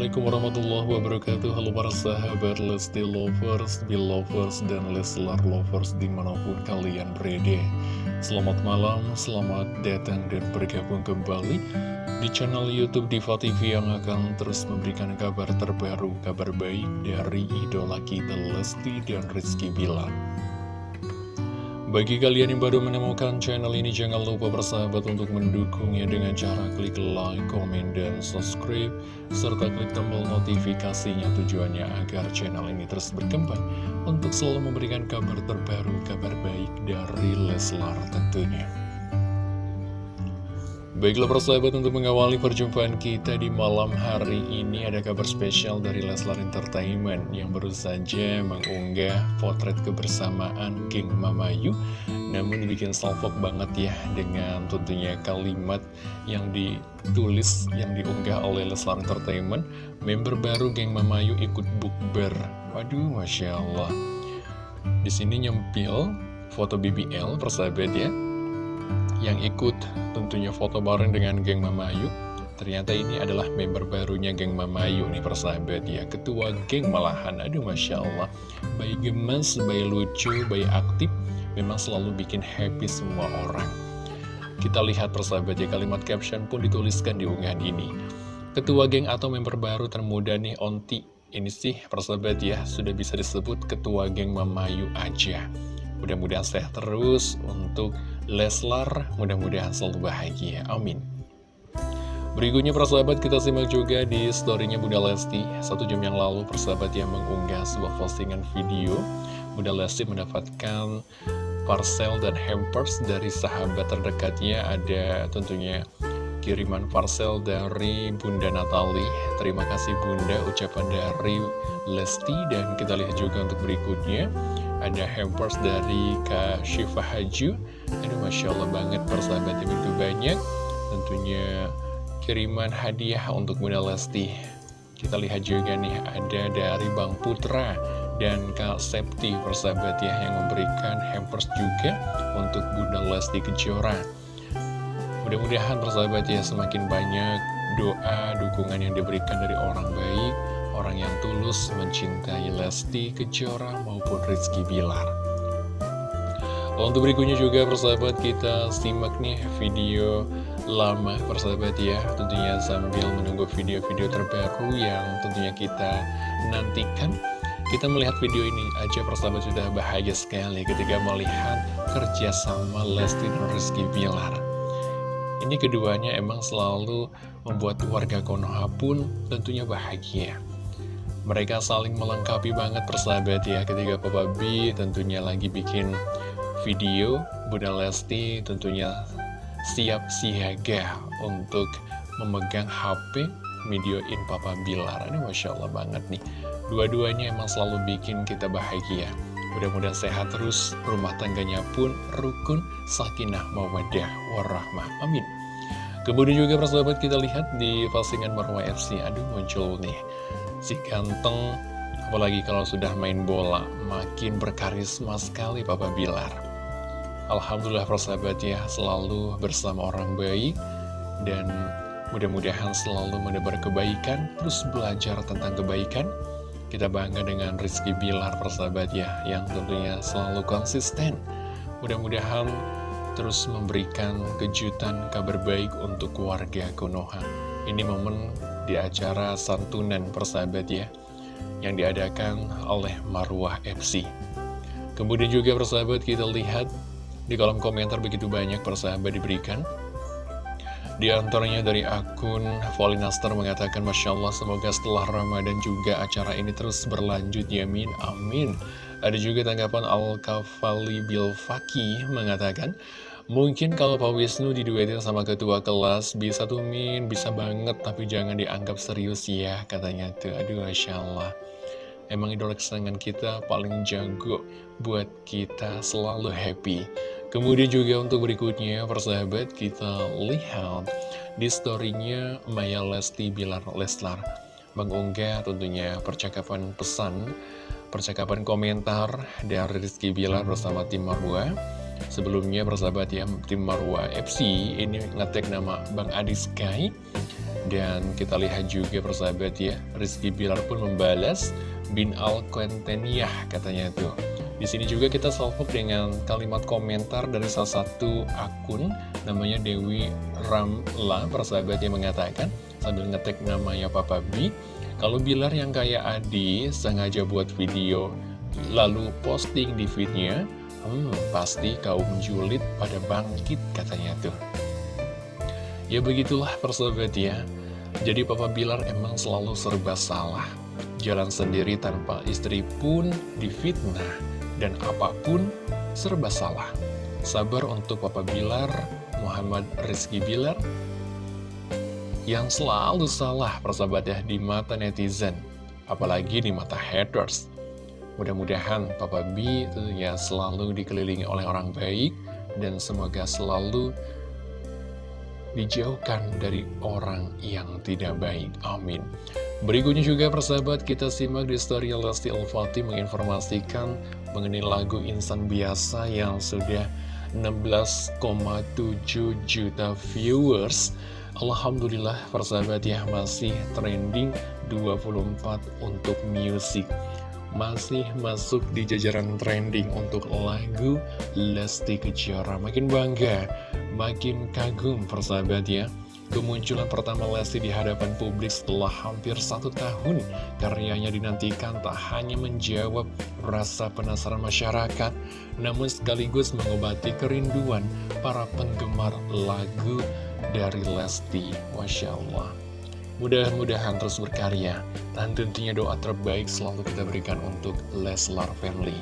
Assalamualaikum warahmatullahi wabarakatuh. Halo para sahabat Lesti Lovers, Belovers, dan Leslar Lovers di mana pun kalian berada. Selamat malam, selamat datang dan bergabung kembali di channel Youtube Diva TV yang akan terus memberikan kabar terbaru, kabar baik dari idola kita Lesti dan Rizky Bilar bagi kalian yang baru menemukan channel ini, jangan lupa bersahabat untuk mendukungnya dengan cara klik like, komen, dan subscribe, serta klik tombol notifikasinya tujuannya agar channel ini terus berkembang untuk selalu memberikan kabar terbaru, kabar baik dari Leslar tentunya. Baiklah persahabat untuk mengawali perjumpaan kita di malam hari ini ada kabar spesial dari Leslar Entertainment yang baru saja mengunggah potret kebersamaan geng Mamayu namun dibikin salfok banget ya dengan tentunya kalimat yang ditulis yang diunggah oleh Leslar Entertainment. Member baru geng Mamayu ikut bukber. Waduh Masya Allah. Di sini nyempil foto BBL persahabat ya yang ikut tentunya foto bareng dengan geng Mamayu Ternyata ini adalah member barunya geng Mamayu nih persahabat ya. Ketua geng malahan, aduh Masya Allah. Baik gemes, baik lucu, baik aktif Memang selalu bikin happy semua orang. Kita lihat persahabat ya kalimat caption pun dituliskan di unggahan ini. Ketua geng atau member baru termuda nih Onti. Ini sih persahabat ya sudah bisa disebut ketua geng Mamayu aja Mudah-mudahan sehat terus untuk Leslar, mudah-mudahan selalu bahagia. Amin. Berikutnya persahabat kita simak juga di storynya Bunda Lesti. Satu jam yang lalu persahabat yang mengunggah sebuah postingan video. Bunda Lesti mendapatkan parcel dan hampers dari sahabat terdekatnya. Ada tentunya kiriman parcel dari Bunda Natali. Terima kasih Bunda ucapan dari Lesti. Dan kita lihat juga untuk berikutnya ada hampers dari Kak Syifa Haju. Aduh Masya Allah banget persahabat begitu banyak. Tentunya kiriman hadiah untuk Bunda Lesti. Kita lihat juga nih ada dari Bang Putra dan Kak Septi persahabat ya Yang memberikan hampers juga untuk Bunda Lesti Kejora. Mudah-mudahan persahabat ya semakin banyak doa, dukungan yang diberikan dari orang baik orang yang tulus mencintai Lesti Kejora maupun Rizky Bilar. Untuk berikutnya juga persahabat kita simak nih video lama persahabat ya. Tentunya sambil menunggu video-video terbaru yang tentunya kita nantikan. Kita melihat video ini aja persahabat sudah bahagia sekali ketika melihat kerja sama Lesti dan Rizky Bilar. Ini keduanya emang selalu membuat warga Konoha pun tentunya bahagia mereka saling melengkapi banget persahabat ya Ketika Papa B tentunya lagi bikin video Bunda Lesti tentunya siap siaga untuk memegang HP videoin Papa Bilar Ini Masya Allah banget nih Dua-duanya emang selalu bikin kita bahagia Mudah-mudahan sehat terus, rumah tangganya pun rukun, sakinah, mawadah, warahmah. Amin. Kemudian juga persahabat kita lihat di postingan Marwah FC. Aduh muncul nih si ganteng apalagi kalau sudah main bola makin berkarisma sekali Papa Bilar. Alhamdulillah persahabat ya selalu bersama orang baik dan mudah-mudahan selalu menebar kebaikan terus belajar tentang kebaikan. Kita bangga dengan Rizky Bilar persahabat ya yang tentunya selalu konsisten. Mudah-mudahan terus memberikan kejutan kabar baik untuk warga Konoha. Ini momen di acara santunan persahabat ya yang diadakan oleh Marwah FC. Kemudian juga persahabat kita lihat di kolom komentar begitu banyak persahabat diberikan. Di antaranya dari akun Volinaster mengatakan Masya Allah semoga setelah Ramadan juga acara ini terus berlanjut yamin amin Ada juga tanggapan Al-Kafali Bilfaki mengatakan Mungkin kalau Pak Wisnu diduetin sama ketua kelas bisa tuh Min, bisa banget tapi jangan dianggap serius ya katanya tuh. Aduh Masya Allah. Emang idola kesenangan kita paling jago buat kita selalu happy. Kemudian juga untuk berikutnya persahabat kita lihat di storynya Maya Lesti Bilar Leslar mengunggah tentunya percakapan pesan, percakapan komentar dari Rizky Bilar bersama tim Marwah Sebelumnya persahabat ya, tim Marwa FC ini ngetek nama Bang Adi Sky. Dan kita lihat juga persahabat ya, Rizky Bilar pun membalas Bin Al Quenteniah katanya tuh. Di sini juga kita salvo dengan kalimat komentar dari salah satu akun namanya Dewi Ramla, persahabat yang mengatakan sambil ngetek namanya Papa B. Kalau Bilar yang kayak Adi sengaja buat video lalu posting di feednya, hmm, pasti kaum julid pada bangkit katanya tuh. Ya begitulah persahabat ya. Jadi Papa Bilar emang selalu serba salah. Jalan sendiri tanpa istri pun difitnah dan apa pun serba salah. Sabar untuk Papa Bilar, Muhammad Rizky Bilar, yang selalu salah persahabat ya di mata netizen, apalagi di mata haters. Mudah-mudahan Papa B tentunya selalu dikelilingi oleh orang baik, dan semoga selalu dijauhkan dari orang yang tidak baik. Amin. Berikutnya juga persahabat kita simak di story Lesti Al-Fatih menginformasikan mengenai lagu Insan Biasa yang sudah 16,7 juta viewers Alhamdulillah persahabat ya masih trending 24 untuk musik masih masuk di jajaran trending untuk lagu Lesti Kejora makin bangga makin kagum persahabat ya Kemunculan pertama Lesti di hadapan publik setelah hampir satu tahun Karyanya dinantikan tak hanya menjawab rasa penasaran masyarakat Namun sekaligus mengobati kerinduan para penggemar lagu dari Lesti. Masya Allah Mudah-mudahan terus berkarya Dan tentunya doa terbaik selalu kita berikan untuk Leslar Family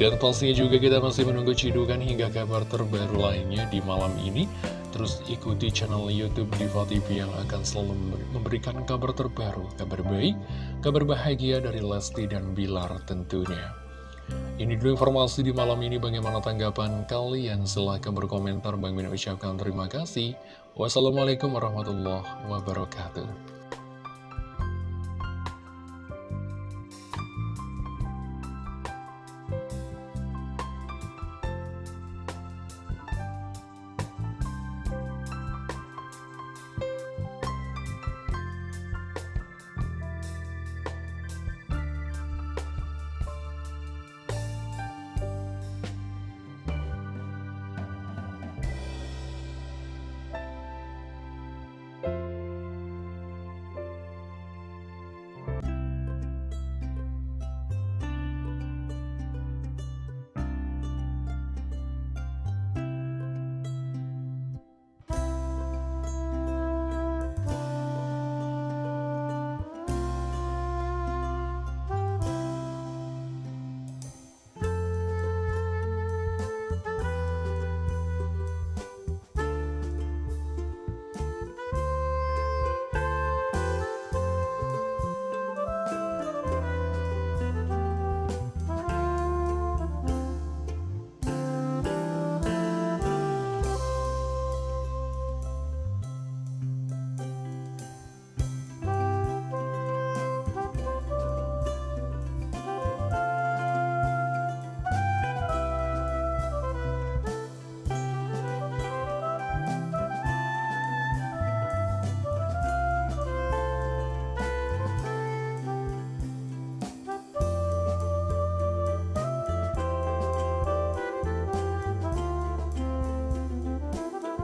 dan pastinya juga kita masih menunggu cidukan hingga kabar terbaru lainnya di malam ini Terus ikuti channel Youtube Diva TV yang akan selalu memberikan kabar terbaru, kabar baik, kabar bahagia dari Lesti dan Bilar tentunya. Ini dulu informasi di malam ini. Bagaimana tanggapan kalian? Silahkan berkomentar. Bang Min ucapkan terima kasih. Wassalamualaikum warahmatullahi wabarakatuh